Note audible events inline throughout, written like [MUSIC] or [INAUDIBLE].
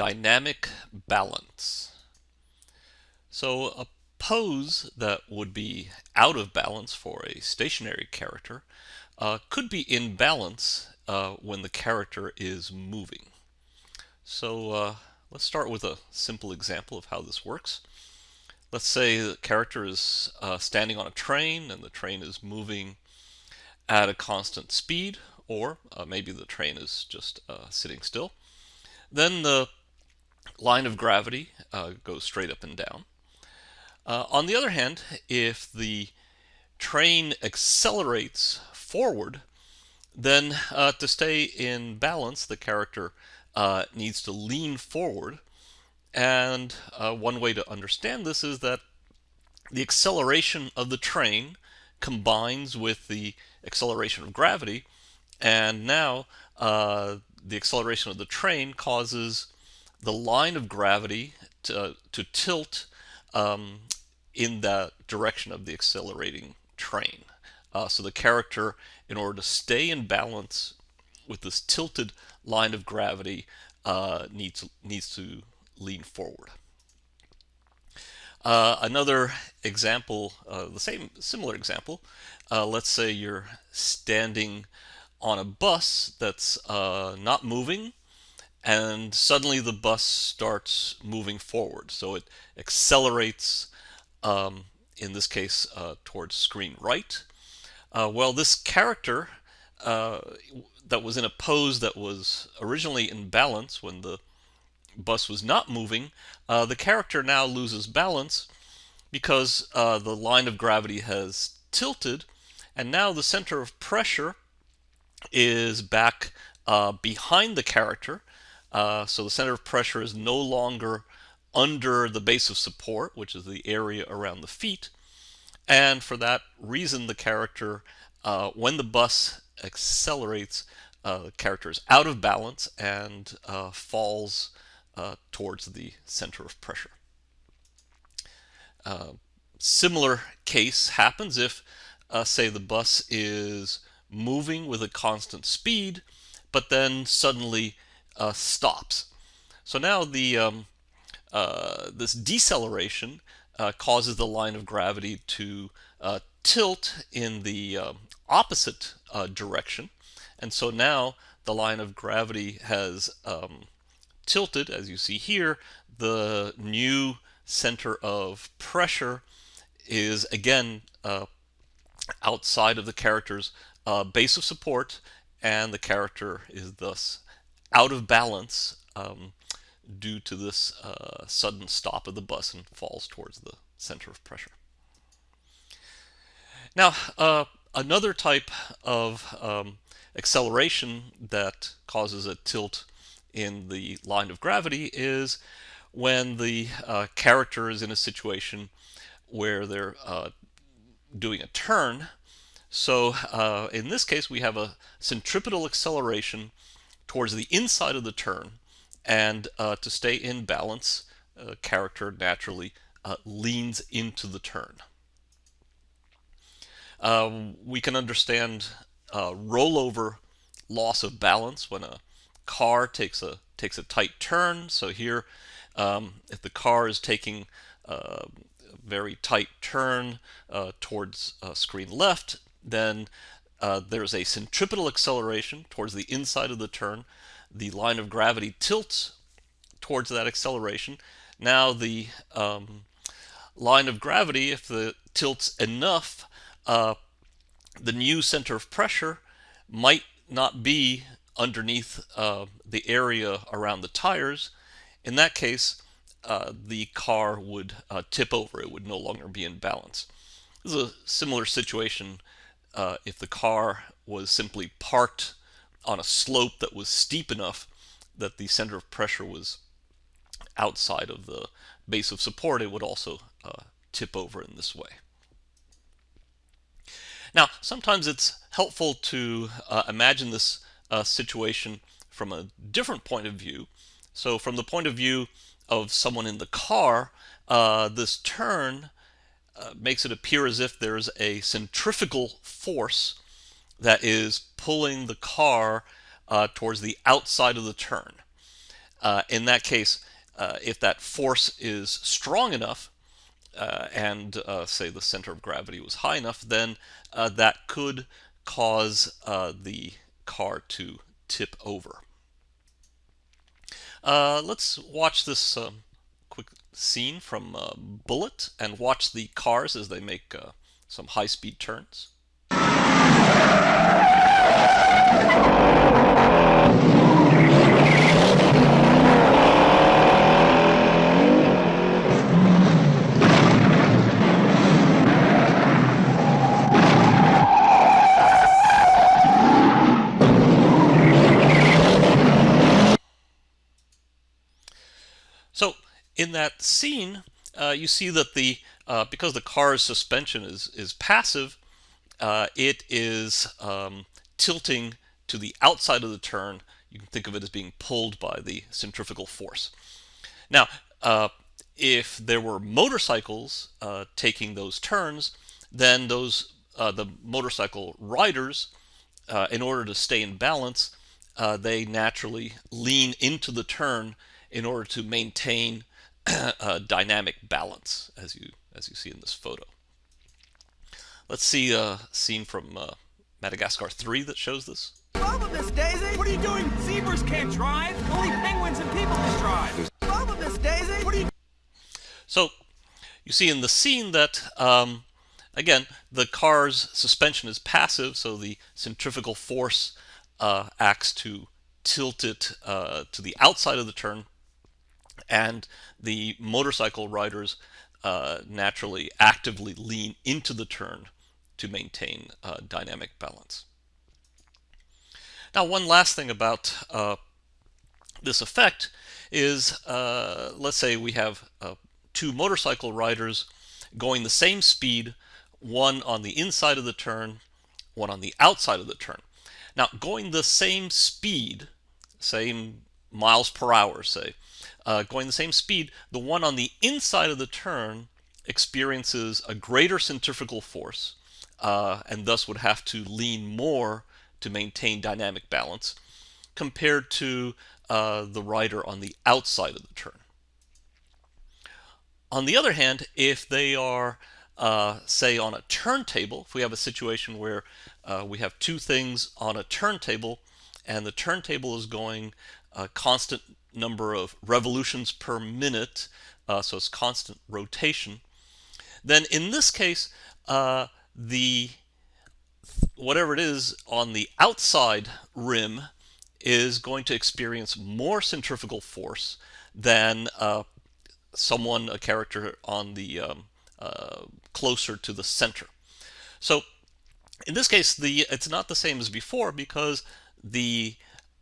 Dynamic balance. So a pose that would be out of balance for a stationary character uh, could be in balance uh, when the character is moving. So uh, let's start with a simple example of how this works. Let's say the character is uh, standing on a train and the train is moving at a constant speed or uh, maybe the train is just uh, sitting still. Then the line of gravity uh, goes straight up and down. Uh, on the other hand, if the train accelerates forward, then uh, to stay in balance, the character uh, needs to lean forward. And uh, one way to understand this is that the acceleration of the train combines with the acceleration of gravity, and now uh, the acceleration of the train causes the line of gravity to, to tilt um, in the direction of the accelerating train. Uh, so the character, in order to stay in balance with this tilted line of gravity, uh, needs, needs to lean forward. Uh, another example, uh, the same similar example, uh, let's say you're standing on a bus that's uh, not moving and suddenly the bus starts moving forward. So it accelerates, um, in this case, uh, towards screen right. Uh, well, this character uh, that was in a pose that was originally in balance when the bus was not moving, uh, the character now loses balance because uh, the line of gravity has tilted and now the center of pressure is back uh, behind the character uh, so the center of pressure is no longer under the base of support, which is the area around the feet. And for that reason, the character, uh, when the bus accelerates, uh, the character is out of balance and uh, falls uh, towards the center of pressure. Uh, similar case happens if, say, the bus is moving with a constant speed, but then suddenly uh, stops. So now the um, uh, this deceleration uh, causes the line of gravity to uh, tilt in the um, opposite uh, direction. And so now the line of gravity has um, tilted, as you see here. The new center of pressure is again uh, outside of the character's base of support, and the character is thus out of balance um, due to this uh, sudden stop of the bus and falls towards the center of pressure. Now, uh, another type of um, acceleration that causes a tilt in the line of gravity is when the uh, character is in a situation where they're uh, doing a turn. So uh, in this case, we have a centripetal acceleration towards the inside of the turn and uh, to stay in balance uh, character naturally uh, leans into the turn. Um, we can understand uh, rollover loss of balance when a car takes a takes a tight turn. So here, um, if the car is taking a very tight turn uh, towards uh, screen left, then uh, there's a centripetal acceleration towards the inside of the turn. The line of gravity tilts towards that acceleration. Now the um, line of gravity, if the tilts enough, uh, the new center of pressure might not be underneath uh, the area around the tires. In that case, uh, the car would uh, tip over. It would no longer be in balance. This is a similar situation uh, if the car was simply parked on a slope that was steep enough that the center of pressure was outside of the base of support, it would also uh, tip over in this way. Now, sometimes it's helpful to uh, imagine this uh, situation from a different point of view. So from the point of view of someone in the car, uh, this turn uh, makes it appear as if there's a centrifugal force that is pulling the car uh, towards the outside of the turn. Uh, in that case, uh, if that force is strong enough, uh, and say the center of gravity was high enough, then that could cause the car to tip over. Let's watch this um, scene from uh, Bullitt and watch the cars as they make some high-speed turns. So in that scene, uh, you see that the uh, because the car's suspension is is passive, uh, it is um, tilting to the outside of the turn. You can think of it as being pulled by the centrifugal force. Now, uh, if there were motorcycles uh, taking those turns, then those uh, the motorcycle riders, in order to stay in balance, they naturally lean into the turn in order to maintain [CLEARS THROAT] dynamic balance, as you as you see in this photo. Let's see a scene from uh, Madagascar 3 that shows this. Boba, Miss Daisy! What are you doing? Zebras can't drive! Only penguins and people can drive! Boba, Miss Daisy! What are you... So, you see in the scene that, um, again, the car's suspension is passive, so the centrifugal force uh, acts to tilt it uh, to the outside of the turn and the motorcycle riders uh, naturally actively lean into the turn to maintain uh, dynamic balance. Now one last thing about uh, this effect is uh, let's say we have uh, two motorcycle riders going the same speed one on the inside of the turn one on the outside of the turn now going the same speed same miles per hour say uh, going the same speed, the one on the inside of the turn experiences a greater centrifugal force uh, and thus would have to lean more to maintain dynamic balance compared to uh, the rider on the outside of the turn. On the other hand, if they are, uh, say, on a turntable, if we have a situation where uh, we have two things on a turntable and the turntable is going a constant number of revolutions per minute, uh, so it's constant rotation, then in this case, uh, the whatever it is on the outside rim is going to experience more centrifugal force than uh, someone, a character on the um, uh, closer to the center. So in this case, the it's not the same as before because the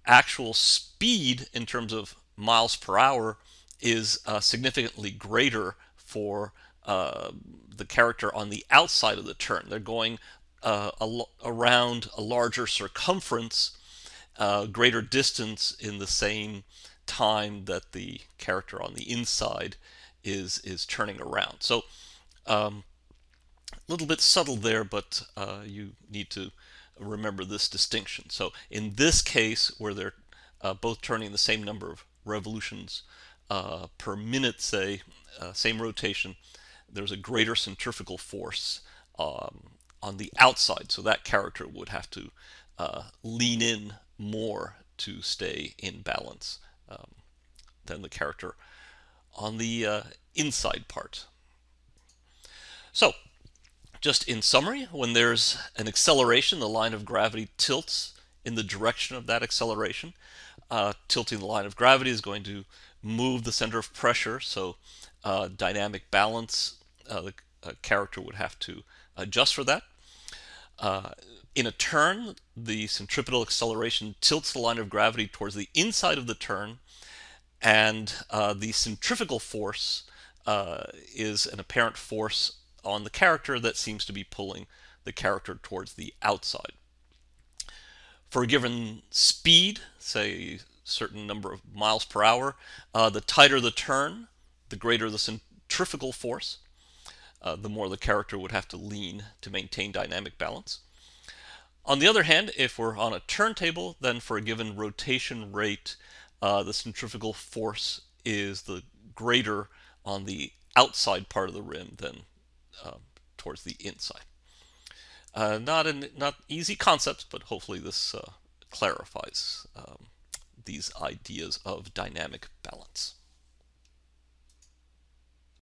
actual speed in terms of miles per hour is uh, significantly greater for uh, the character on the outside of the turn. They're going uh, a around a larger circumference, uh, greater distance in the same time that the character on the inside is is turning around. So um, a little bit subtle there, but uh, you need to remember this distinction. So in this case, where they're uh, both turning the same number of revolutions uh, per minute, say, uh, same rotation, there's a greater centrifugal force um, on the outside. So that character would have to uh, lean in more to stay in balance um, than the character on the uh, inside part. So just in summary, when there's an acceleration, the line of gravity tilts in the direction of that acceleration. Uh, tilting the line of gravity is going to move the center of pressure, so uh, dynamic balance, uh, the uh, character would have to adjust for that. Uh, in a turn, the centripetal acceleration tilts the line of gravity towards the inside of the turn, and uh, the centrifugal force is an apparent force on the character that seems to be pulling the character towards the outside. For a given speed, say a certain number of miles per hour, uh, the tighter the turn, the greater the centrifugal force, uh, the more the character would have to lean to maintain dynamic balance. On the other hand, if we're on a turntable, then for a given rotation rate, uh, the centrifugal force is the greater on the outside part of the rim than uh, towards the inside. Uh, not an not easy concept, but hopefully this uh, clarifies um, these ideas of dynamic balance.